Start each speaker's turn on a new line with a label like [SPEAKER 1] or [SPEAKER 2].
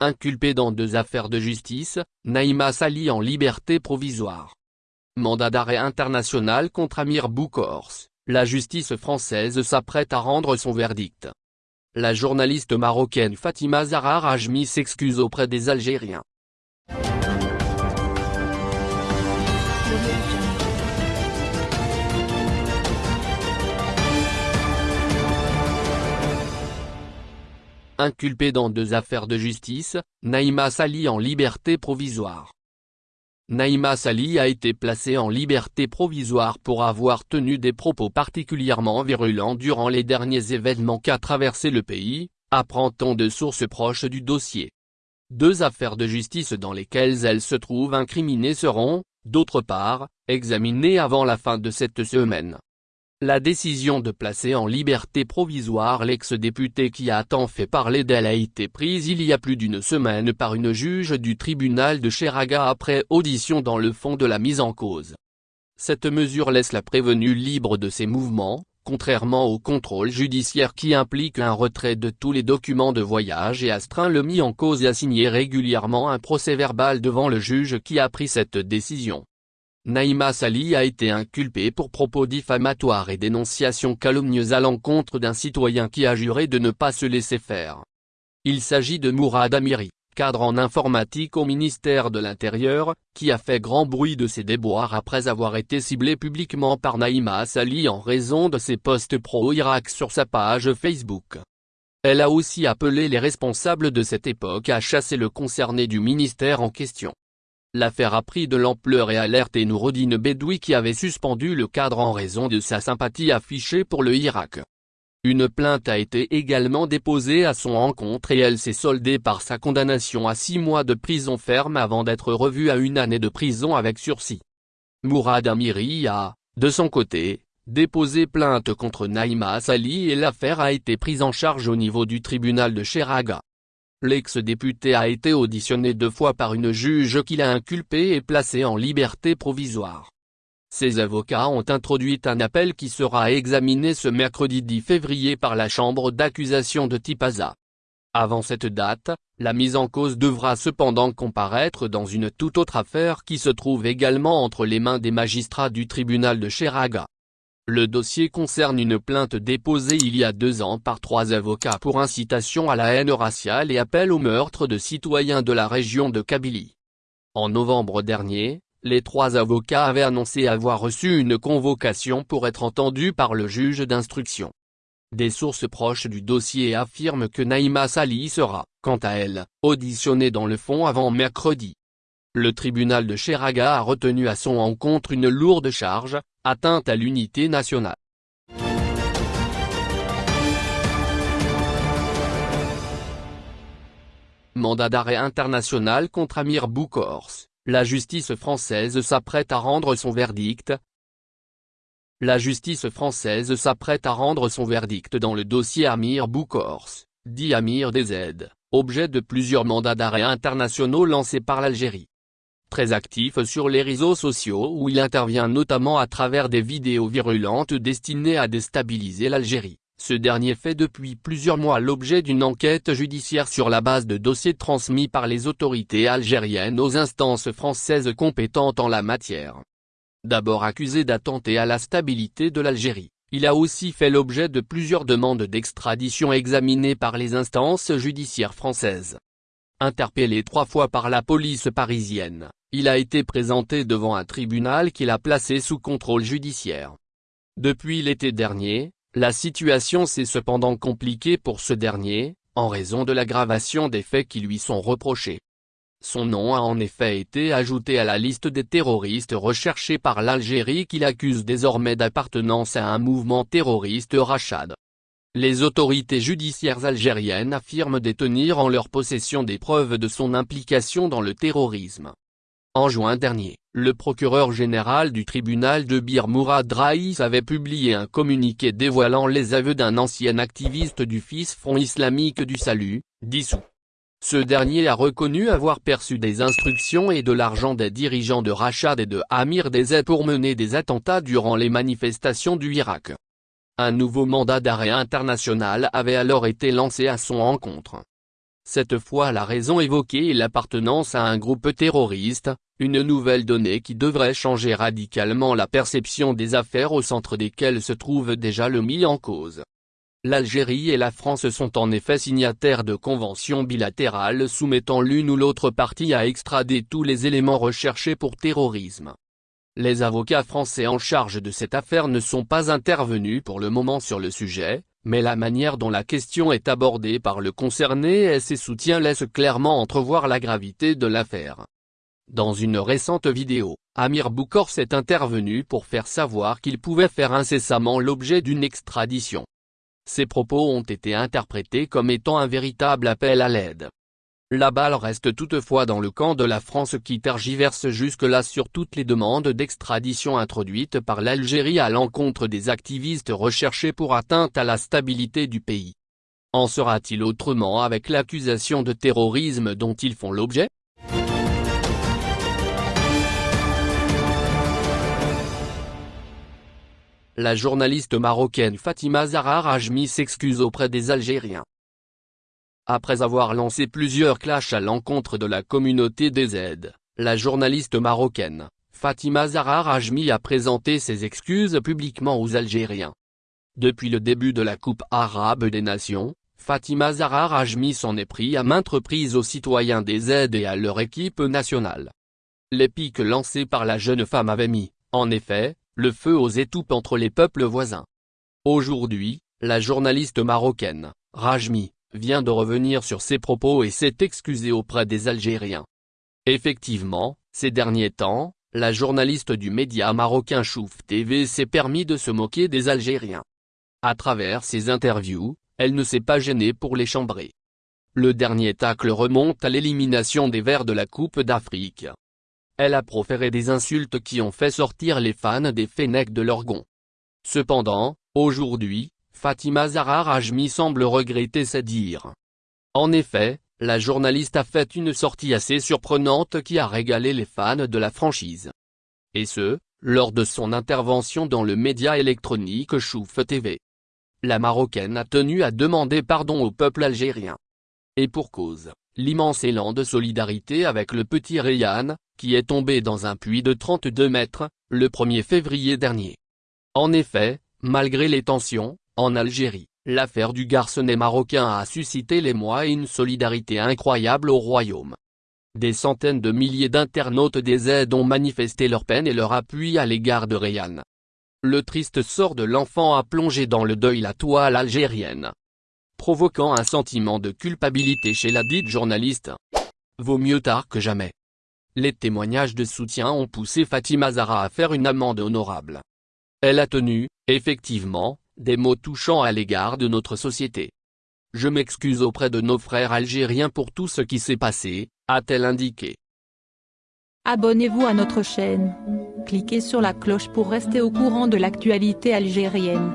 [SPEAKER 1] Inculpé dans deux affaires de justice, Naïma Sali en liberté provisoire. Mandat d'arrêt international contre Amir Boukors, la justice française s'apprête à rendre son verdict. La journaliste marocaine Fatima Zahra Rajmi s'excuse auprès des Algériens. Inculpé dans deux affaires de justice, Naïma Sali en liberté provisoire. Naïma Sali a été placée en liberté provisoire pour avoir tenu des propos particulièrement virulents durant les derniers événements qu'a traversé le pays, apprend-on de sources proches du dossier. Deux affaires de justice dans lesquelles elle se trouve incriminée seront, d'autre part, examinées avant la fin de cette semaine. La décision de placer en liberté provisoire l'ex-député qui a tant fait parler d'elle a été prise il y a plus d'une semaine par une juge du tribunal de Cheraga après audition dans le fond de la mise en cause. Cette mesure laisse la prévenue libre de ses mouvements, contrairement au contrôle judiciaire qui implique un retrait de tous les documents de voyage et astreint le mis en cause à signer régulièrement un procès-verbal devant le juge qui a pris cette décision. Naïma Sali a été inculpée pour propos diffamatoires et dénonciations calomnieuses à l'encontre d'un citoyen qui a juré de ne pas se laisser faire. Il s'agit de Mourad Amiri, cadre en informatique au ministère de l'Intérieur, qui a fait grand bruit de ses déboires après avoir été ciblé publiquement par Naïma Sali en raison de ses posts pro-Irak sur sa page Facebook. Elle a aussi appelé les responsables de cette époque à chasser le concerné du ministère en question. L'affaire a pris de l'ampleur et alerté Nourodine Bedoui qui avait suspendu le cadre en raison de sa sympathie affichée pour le Irak. Une plainte a été également déposée à son encontre et elle s'est soldée par sa condamnation à six mois de prison ferme avant d'être revue à une année de prison avec sursis. Mourad Amiri a, de son côté, déposé plainte contre Naïma Sali et l'affaire a été prise en charge au niveau du tribunal de Cheraga. L'ex-député a été auditionné deux fois par une juge qui l'a inculpé et placé en liberté provisoire. Ses avocats ont introduit un appel qui sera examiné ce mercredi 10 février par la chambre d'accusation de Tipaza. Avant cette date, la mise en cause devra cependant comparaître dans une toute autre affaire qui se trouve également entre les mains des magistrats du tribunal de Cheraga. Le dossier concerne une plainte déposée il y a deux ans par trois avocats pour incitation à la haine raciale et appel au meurtre de citoyens de la région de Kabylie. En novembre dernier, les trois avocats avaient annoncé avoir reçu une convocation pour être entendus par le juge d'instruction. Des sources proches du dossier affirment que Naïma Sali sera, quant à elle, auditionnée dans le fond avant mercredi. Le tribunal de Cheraga a retenu à son encontre une lourde charge, atteinte à l'unité nationale. Mandat d'arrêt international contre Amir Boukors, la justice française s'apprête à rendre son verdict. La justice française s'apprête à rendre son verdict dans le dossier Amir Boukors, dit Amir DZ, objet de plusieurs mandats d'arrêt internationaux lancés par l'Algérie très actif sur les réseaux sociaux où il intervient notamment à travers des vidéos virulentes destinées à déstabiliser l'Algérie. Ce dernier fait depuis plusieurs mois l'objet d'une enquête judiciaire sur la base de dossiers transmis par les autorités algériennes aux instances françaises compétentes en la matière. D'abord accusé d'attenter à la stabilité de l'Algérie, il a aussi fait l'objet de plusieurs demandes d'extradition examinées par les instances judiciaires françaises. Interpellé trois fois par la police parisienne, il a été présenté devant un tribunal qu'il a placé sous contrôle judiciaire. Depuis l'été dernier, la situation s'est cependant compliquée pour ce dernier, en raison de l'aggravation des faits qui lui sont reprochés. Son nom a en effet été ajouté à la liste des terroristes recherchés par l'Algérie qu'il accuse désormais d'appartenance à un mouvement terroriste Rachad. Les autorités judiciaires algériennes affirment détenir en leur possession des preuves de son implication dans le terrorisme. En juin dernier, le procureur général du tribunal de Bir Mourad Raïs avait publié un communiqué dévoilant les aveux d'un ancien activiste du Fils Front islamique du Salut, dissous. Ce dernier a reconnu avoir perçu des instructions et de l'argent des dirigeants de Rachad et de Amir Dezet pour mener des attentats durant les manifestations du Irak. Un nouveau mandat d'arrêt international avait alors été lancé à son encontre. Cette fois la raison évoquée est l'appartenance à un groupe terroriste, une nouvelle donnée qui devrait changer radicalement la perception des affaires au centre desquelles se trouve déjà le mis en cause. L'Algérie et la France sont en effet signataires de conventions bilatérales soumettant l'une ou l'autre partie à extrader tous les éléments recherchés pour terrorisme. Les avocats français en charge de cette affaire ne sont pas intervenus pour le moment sur le sujet, mais la manière dont la question est abordée par le concerné et ses soutiens laisse clairement entrevoir la gravité de l'affaire. Dans une récente vidéo, Amir Boukor s'est intervenu pour faire savoir qu'il pouvait faire incessamment l'objet d'une extradition. Ses propos ont été interprétés comme étant un véritable appel à l'aide. La balle reste toutefois dans le camp de la France qui tergiverse jusque-là sur toutes les demandes d'extradition introduites par l'Algérie à l'encontre des activistes recherchés pour atteinte à la stabilité du pays. En sera-t-il autrement avec l'accusation de terrorisme dont ils font l'objet? La journaliste marocaine Fatima Zahra Rajmi s'excuse auprès des Algériens. Après avoir lancé plusieurs clashs à l'encontre de la communauté des aides, la journaliste marocaine, Fatima Zahra Rajmi a présenté ses excuses publiquement aux Algériens. Depuis le début de la Coupe arabe des nations, Fatima Zahra Rajmi s'en est pris à maintes reprises aux citoyens des aides et à leur équipe nationale. Les pics lancés par la jeune femme avaient mis, en effet, le feu aux étoupes entre les peuples voisins. Aujourd'hui, la journaliste marocaine, Rajmi, vient de revenir sur ses propos et s'est excusé auprès des Algériens. Effectivement, ces derniers temps, la journaliste du média marocain Chouf TV s'est permis de se moquer des Algériens. À travers ses interviews, elle ne s'est pas gênée pour les chambrer. Le dernier tacle remonte à l'élimination des Verts de la Coupe d'Afrique. Elle a proféré des insultes qui ont fait sortir les fans des Fennecs de leur gond. Cependant, aujourd'hui, Fatima Zahra Rajmi semble regretter ses dires. En effet, la journaliste a fait une sortie assez surprenante qui a régalé les fans de la franchise. Et ce, lors de son intervention dans le média électronique Chouf TV. La Marocaine a tenu à demander pardon au peuple algérien. Et pour cause, l'immense élan de solidarité avec le petit Rayhan, qui est tombé dans un puits de 32 mètres, le 1er février dernier. En effet, malgré les tensions, en Algérie, l'affaire du garçonnet marocain a suscité l'émoi et une solidarité incroyable au royaume. Des centaines de milliers d'internautes des aides ont manifesté leur peine et leur appui à l'égard de Rayhan. Le triste sort de l'enfant a plongé dans le deuil la toile algérienne. Provoquant un sentiment de culpabilité chez la dite journaliste. Vaut mieux tard que jamais. Les témoignages de soutien ont poussé Fatima Zahra à faire une amende honorable. Elle a tenu, effectivement, des mots touchants à l'égard de notre société. Je m'excuse auprès de nos frères algériens pour tout ce qui s'est passé, a-t-elle indiqué.
[SPEAKER 2] Abonnez-vous à notre chaîne. Cliquez sur la cloche pour rester au courant de l'actualité algérienne.